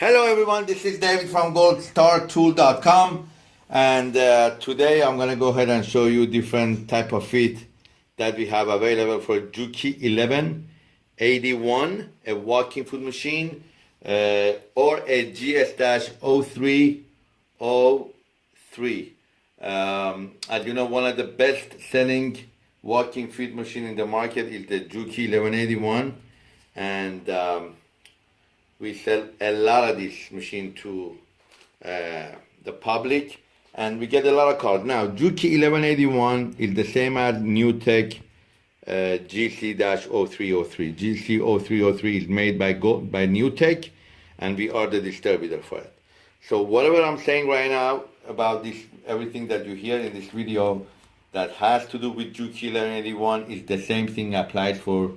Hello everyone, this is David from goldstartool.com and uh, today I'm going to go ahead and show you different type of feet that we have available for Juki 1181, a walking foot machine uh, or a GS-0303. Um, as you know, one of the best selling walking feet machine in the market is the Juki 1181 and um, we sell a lot of this machine to uh, the public and we get a lot of calls. Now, Juki 1181 is the same as NewTek uh, GC-0303. GC-0303 is made by, Go by NewTek and we are the distributor for it. So whatever I'm saying right now about this, everything that you hear in this video that has to do with Juki 1181 is the same thing applied for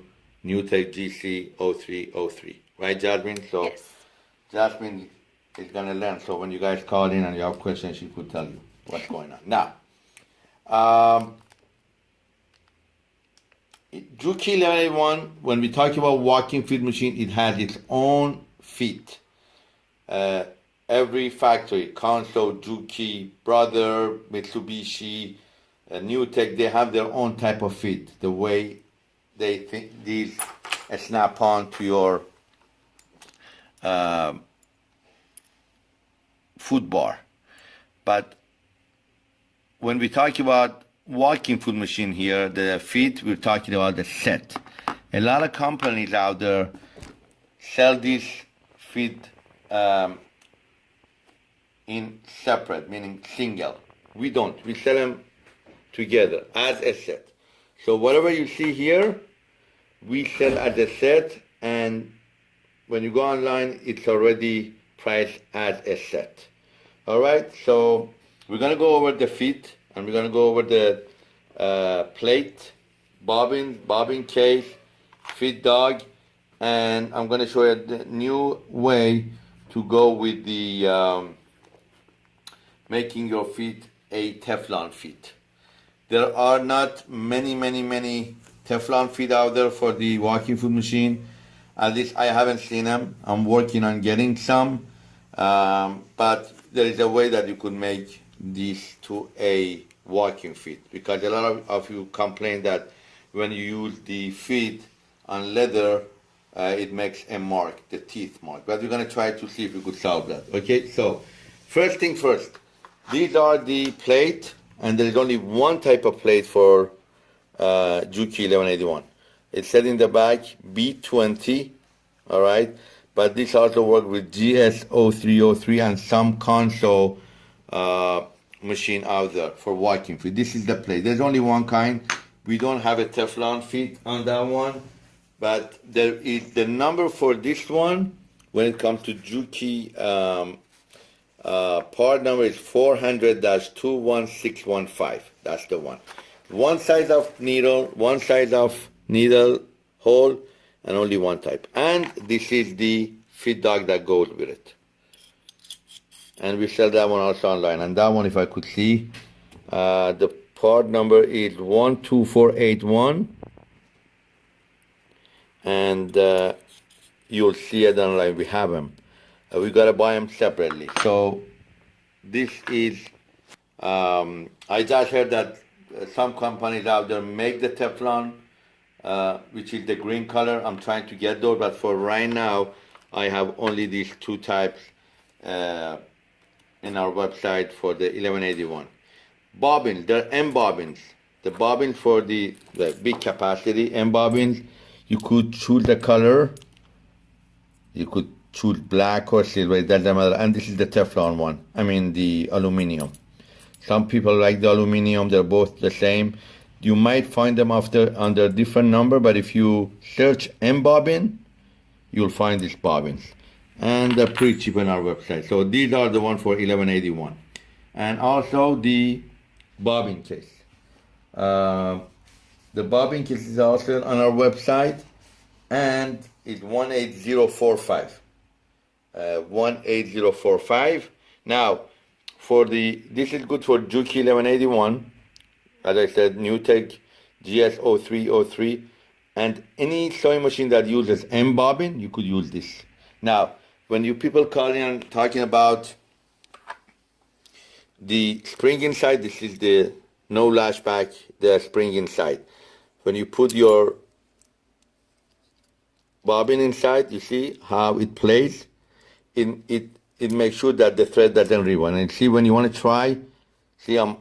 NewTek GC0303. Right, Jasmine? So Yes. Jasmine is going to learn. So when you guys call in and you have questions, she could tell you what's going on. Now, um, Juki 1181, when we talk about walking feed machine, it has its own feet. Uh, every factory, Consew, Juki, Brother, Mitsubishi, uh, Newtek, they have their own type of feet. The way they think these snap on to your um, food bar. But when we talk about walking foot machine here, the feet, we're talking about the set. A lot of companies out there sell these feet um, in separate, meaning single. We don't. We sell them together as a set. So whatever you see here, we sell as a set, and when you go online, it's already priced as a set. All right, so we're gonna go over the feet, and we're gonna go over the uh, plate, bobbin, bobbin case, feed dog, and I'm gonna show you the new way to go with the um, making your feet a Teflon feet. There are not many, many, many Teflon feet out there for the walking foot machine. At least I haven't seen them. I'm working on getting some, um, but there is a way that you could make these to a walking feet because a lot of, of you complain that when you use the feet on leather, uh, it makes a mark, the teeth mark. But we're gonna try to see if we could solve that. Okay, so first thing first, these are the plate, and there is only one type of plate for uh, Juki 1181. It said in the back B20, all right, but this also works with GS0303 and some Consew uh, machine out there for walking feet. This is the plate. There's only one kind. We don't have a Teflon feet on that one, but there is the number for this one when it comes to Juki. Um, uh, part number is 400-21615. That's the one. One size of needle, one size of needle hole, and only one type. And this is the feed dog that goes with it. And we sell that one also online. And that one, if I could see, uh, the part number is 12481. And uh, you'll see it online. We have them. Uh, we gotta buy them separately. So this is, um, I just heard that uh, some companies out there make the Teflon, uh, which is the green color. I'm trying to get those, but for right now, I have only these two types uh, in our website for the 1181. Bobbins, they're M bobbins. The bobbins for the, the big capacity M bobbins, you could choose the color. You could choose black or silver, it doesn't matter. And this is the Teflon one, I mean the aluminum. Some people like the aluminum, they're both the same. You might find them after under a different number, but if you search M bobbin, you'll find these bobbins. And they're pretty cheap on our website. So these are the one for 1181. And also the bobbin case. Uh, the bobbin case is also on our website and it's 18045. Uh, 18045. Now, for the, this is good for Juki 1181. As I said, NewTek GS0303. And any sewing machine that uses M bobbin, you could use this. Now, when you people calling and talking about the spring inside, this is the no lashback, the spring inside. When you put your bobbin inside, you see how it plays. It, it, it makes sure that the thread doesn't rewind. And see when you want to try, see um,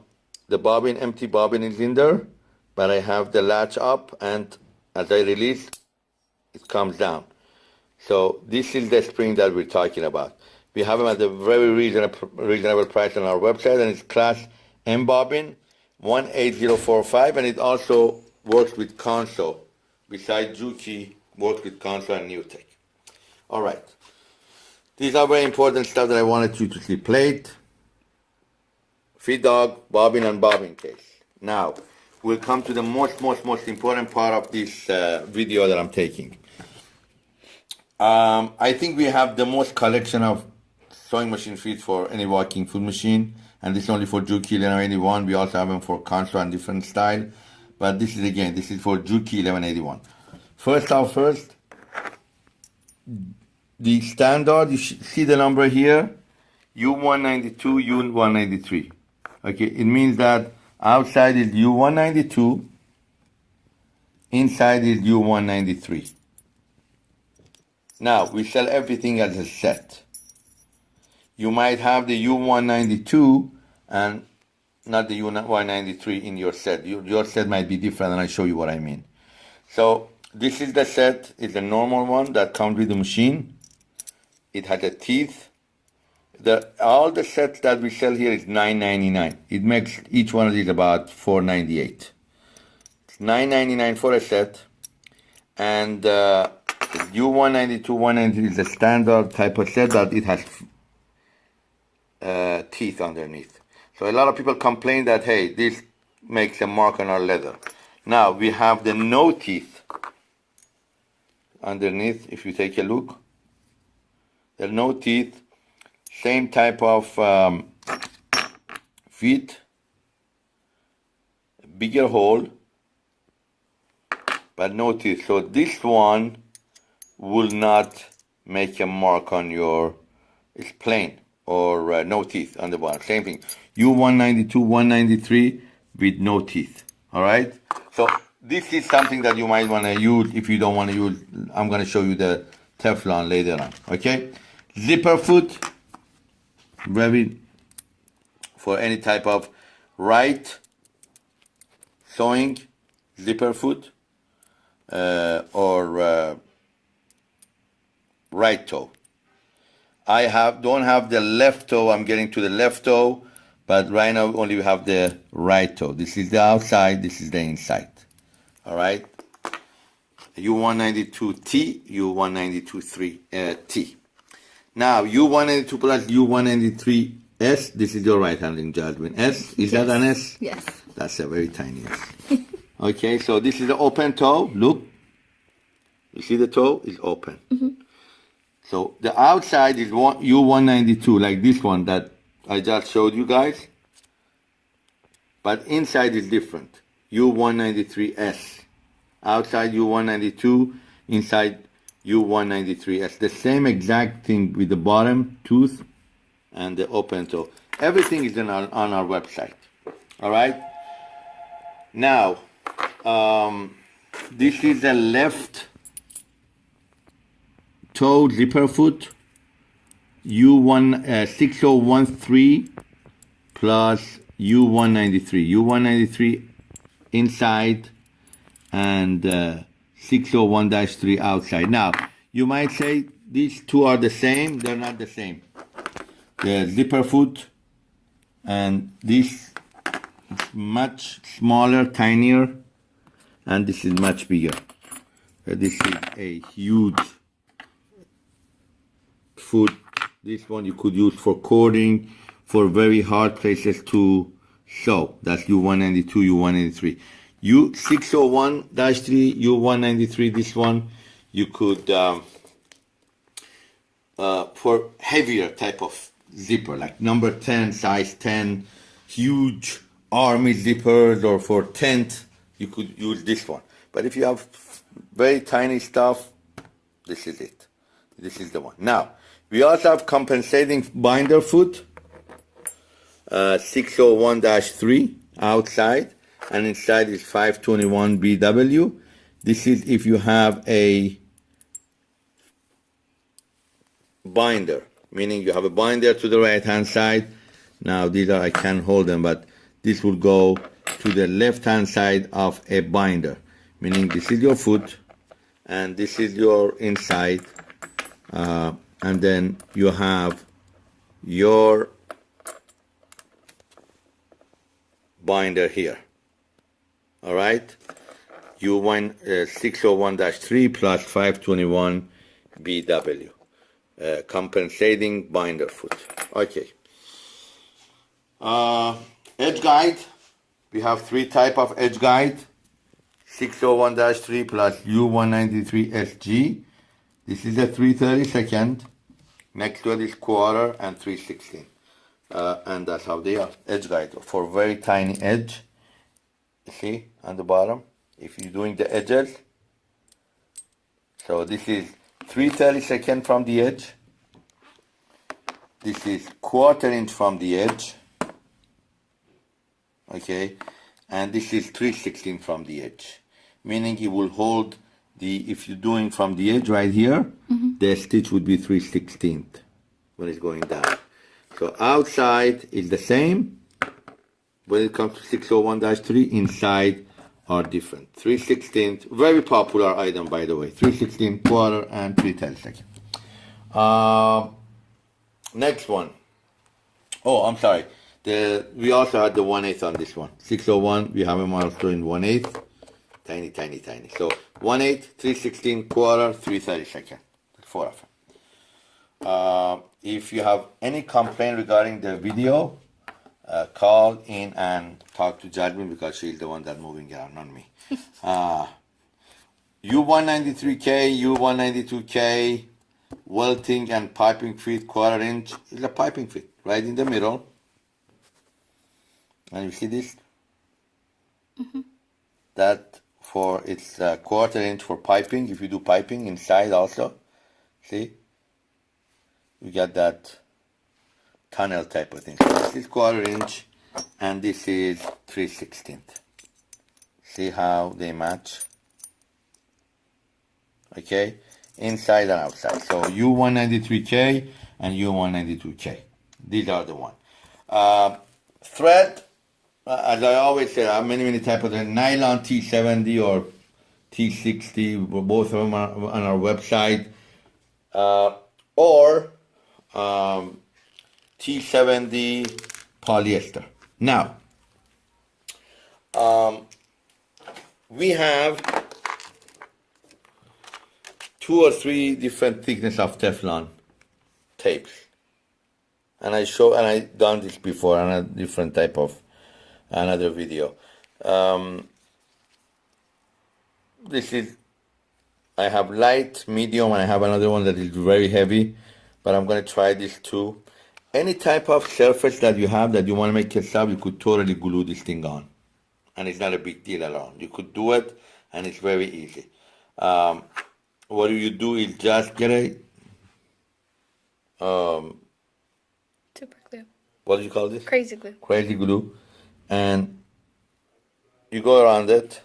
the bobbin, empty bobbin is in there, but I have the latch up and as I release, it comes down. So this is the spring that we're talking about. We have them at a very reasonable, reasonable price on our website, and it's class M bobbin 18045, and it also works with Consew. Besides Juki, works with Consew and NewTek. All right. These are very important stuff that I wanted you to see. Plate, feed dog, bobbin, and bobbin case. Now, we'll come to the most, most, most important part of this uh, video that I'm taking. Um, I think we have the most collection of sewing machine feet for any walking foot machine, and this is only for Juki 1181. We also have them for Consew and different style, but this is again, this is for Juki 1181. First off, first, the standard, you see the number here, U192, U193. Okay, it means that outside is U192, inside is U193. Now, we sell everything as a set. You might have the U192 and not the U193 in your set. Your set might be different, and I'll show you what I mean. So, this is the set. It's a normal one that comes with the machine. It has a teeth. The, all the sets that we sell here is $9.99. It makes each one of these about $4.98. It's $9.99 for a set. And uh, U192, 193 is a standard type of set that it has uh, teeth underneath. So a lot of people complain that, hey, this makes a mark on our leather. Now we have the no teeth underneath, if you take a look. There are no teeth, same type of um, feet, bigger hole, but notice. So this one will not make a mark on your, it's plain or uh, no teeth on the bottom. Same thing. U192, 193 with no teeth. All right. So this is something that you might want to use if you don't want to use. I'm going to show you the Teflon later on. Okay. Zipper foot. Very for any type of right sewing zipper foot uh, or uh, right toe. I have don't have the left toe. I'm getting to the left toe, but right now only we have the right toe. This is the outside. This is the inside. All right. U192T, U192-3T. Now, U192 plus U193S, this is your right handling judgment. S, is yes. that an S? Yes. That's a very tiny S. okay, so this is the open toe. Look. You see the toe is open. Mm -hmm. So the outside is one, U192, like this one that I just showed you guys. But inside is different. U193S. Outside U192, inside U193S. The same exact thing with the bottom tooth and the open toe. Everything is our, on our website. All right. Now, um, this is the left toe zipper foot U1 uh, 6013 plus U193. U193 inside and uh, 601-3 outside. Now, you might say these two are the same. They're not the same. The zipper foot and this is much smaller, tinier, and this is much bigger. Uh, this is a huge foot. This one you could use for cording, for very hard places to sew. That's U192, U193. U601-3, U193, this one, you could, um, uh, for heavier type of zipper, like number 10, size 10, huge army zippers, or for tent, you could use this one. But if you have very tiny stuff, this is it. This is the one. Now, We also have compensating binder foot, uh, 601-3 outside, and inside is 521 BW. This is if you have a binder, meaning you have a binder to the right hand side. Now these are, I can't hold them, but this will go to the left hand side of a binder, meaning this is your foot and this is your inside. Uh, and then you have your binder here. All right? U1 uh, 601-3 plus 521 BW. Uh, compensating binder foot. Okay. Uh, edge guide. We have three type of edge guide. 601-3 plus U193SG. This is a 332nd. Next one is quarter and 316. Uh, and that's how they are. Edge guide for very tiny edge. See on the bottom. If you're doing the edges. So this is 332nd from the edge. This is quarter inch from the edge. Okay. And this is 316 from the edge. Meaning it will hold the, if you're doing from the edge right here, mm-hmm. the stitch would be 3 16th when it's going down. So outside is the same. When it comes to 601-3, inside are different. 3 16th, very popular item by the way. 3 16th quarter and 3 10 second. Uh, next one. Oh, I'm sorry. The we also had the 1 8 on this one. 601, we have a milestone in 1 8. Tiny, tiny, tiny. So 1 8, 316 quarter, 330 second. Four of them. Uh, if you have any complaint regarding the video, uh, call in and talk to Jasmine because she's the one that's moving around, not me. uh, U193K, U192K, welting and piping feet, quarter inch is a piping feet right in the middle. And you see this? That for it's a quarter inch for piping. If you do piping inside also, see, you get that tunnel type of thing. So this is quarter inch, and this is three sixteenth. See how they match? Okay, inside and outside. So U193K and U192K. These are the one. Uh, thread, uh, as I always say, I have many, many types of thread. Nylon T70 or T60, both of them are on our website. Uh, or um, T70 polyester. Now, um, we have two or three different thickness of Teflon tapes. And I show, and I done this before on a different type of another video. Um, this is, I have light, medium, and I have another one that is very heavy, but I'm going to try this too. Any type of surface that you have that you want to make sub, you could totally glue this thing on. And it's not a big deal at all. You could do it, and it's very easy. Um, what do you do is just get a, um, Super glue. what do you call this? Crazy glue. crazy glue and you go around it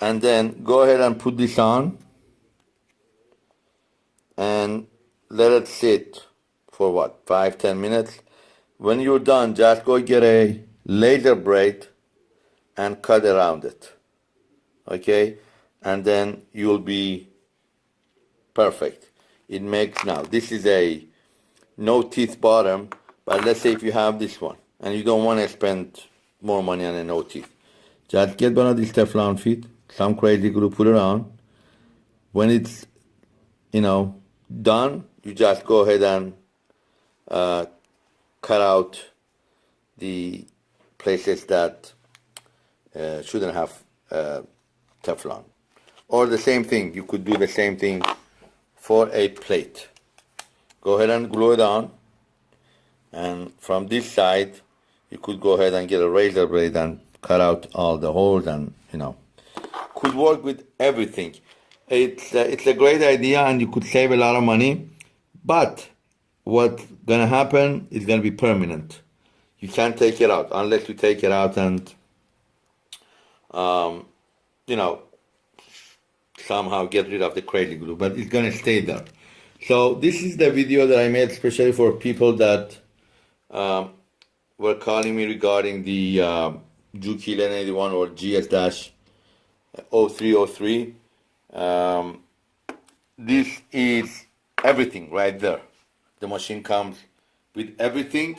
and then go ahead and put this on and let it sit for what five ten minutes? When you're done just go get a razor blade and cut around it okay? And then you'll be perfect. It makes now this is a no teeth bottom but let's say if you have this one and you don't want to spend more money on a no teeth. Just get one of these teflon feet some crazy glue put on when it's you know done you just go ahead and uh, cut out the places that uh, shouldn't have uh, teflon. Or the same thing you could do the same thing for a plate. Go ahead and glue it on and from this side you could go ahead and get a razor blade and cut out all the holes and you know could work with everything. It's a, it's a great idea and you could save a lot of money but what's gonna happen is gonna be permanent. You can't take it out unless you take it out and, um, you know, somehow get rid of the crazy glue, but it's gonna stay there. So this is the video that I made especially for people that um, were calling me regarding the uh, Juki 81 or GS-0303. Um, this is everything right there. The machine comes with everything,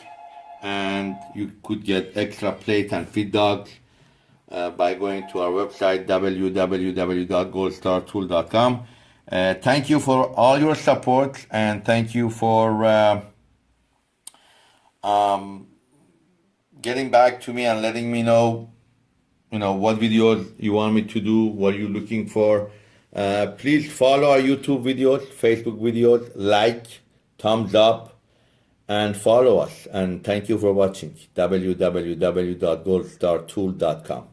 and you could get extra plate and feed dogs uh, by going to our website www.goldstartool.com. Uh, thank you for all your support and thank you for uh, um, getting back to me and letting me know you know what videos you want me to do what you're looking for uh, please follow our youtube videos facebook videos like thumbs up and follow us. And thank you for watching. Www.goldstartool.com